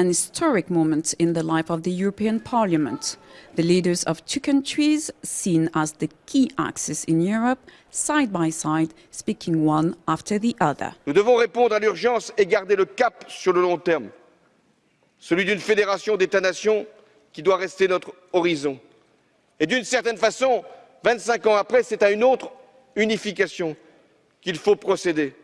an historic moment in the life of the European Parliament. The leaders of two countries, seen as the key axis in Europe, side by side, speaking one after the other. Nous devons répondre à l'urgence et garder le cap sur le long terme, celui d'une fédération d'États-nations qui doit rester notre horizon. Et d'une certaine façon, 25 ans après, c'est à une autre unification qu'il faut procéder.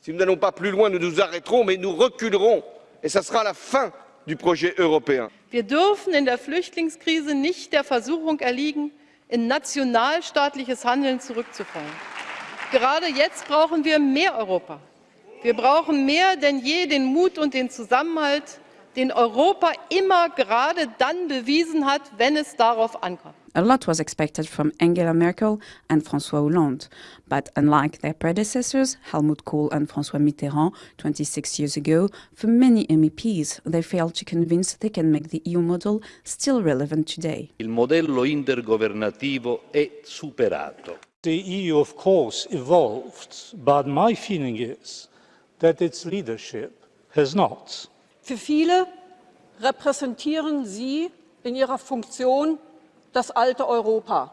Si nous n'allons pas plus loin, nous nous arrêterons, mais nous reculerons. Et ce sera la fin du projet européen. Wir dürfen in der Flüchtlingskrise nicht der Versuchung erliegen, in nationalstaatliches Handeln zurückzufallen. Gerade jetzt brauchen wir mehr Europa. Wir brauchen mehr denn je den Mut und den Zusammenhalt, den Europa immer gerade dann bewiesen hat, wenn es darauf ankommt. A lot was expected from Angela Merkel and François Hollande, but unlike their predecessors, Helmut Kohl and François Mitterrand 26 years ago, for many MEPs, they failed to convince they can make the EU model still relevant today. Il modello intergovernativo è superato. The EU, of course, evolved, but my feeling is that its leadership has not. Für viele repräsentieren Sie in Ihrer Funktion das alte Europa,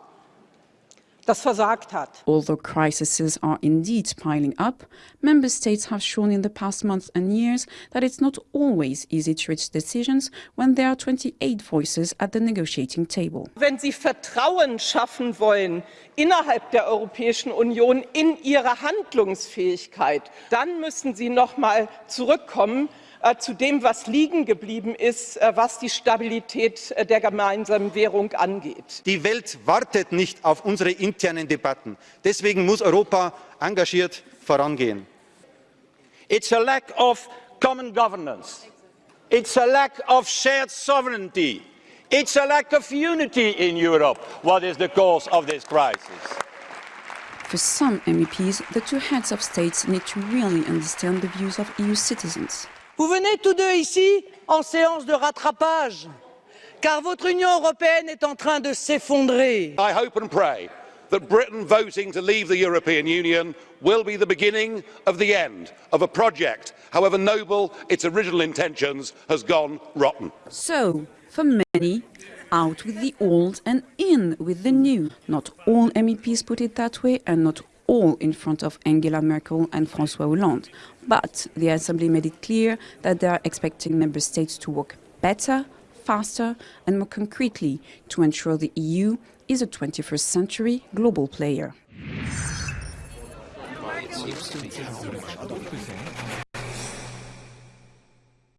das versagt hat. Although crises are indeed piling up, member states have shown in the past months and years that it's not always easy to reach decisions when there are 28 voices at the negotiating table. Wenn Sie Vertrauen schaffen wollen innerhalb der Europäischen Union in ihre Handlungsfähigkeit, dann müssen Sie noch mal zurückkommen zu dem, was liegen geblieben ist, äh, was die Stabilität äh, der gemeinsamen Währung angeht. Die Welt wartet nicht auf unsere internen Debatten. Deswegen muss Europa engagiert vorangehen. It's a lack of common governance. It's a lack of shared sovereignty. It's a lack of unity in Europe. What is the cause of this crisis? For some MEPs, the two heads of states need to really understand the views of EU citizens. Vous venez tous deux ici en séance de rattrapage, car votre Union européenne est en train de s'effondrer. I hope and pray that Britain voting to leave the European Union will be the beginning of the end of a project, however noble its original intentions, has gone rotten. So, for many, out with the old and in with the new. Not all MEPs put it that way, and not all in front of Angela Merkel and François Hollande. But the Assembly made it clear that they are expecting member states to work better, faster and more concretely to ensure the EU is a 21st century global player.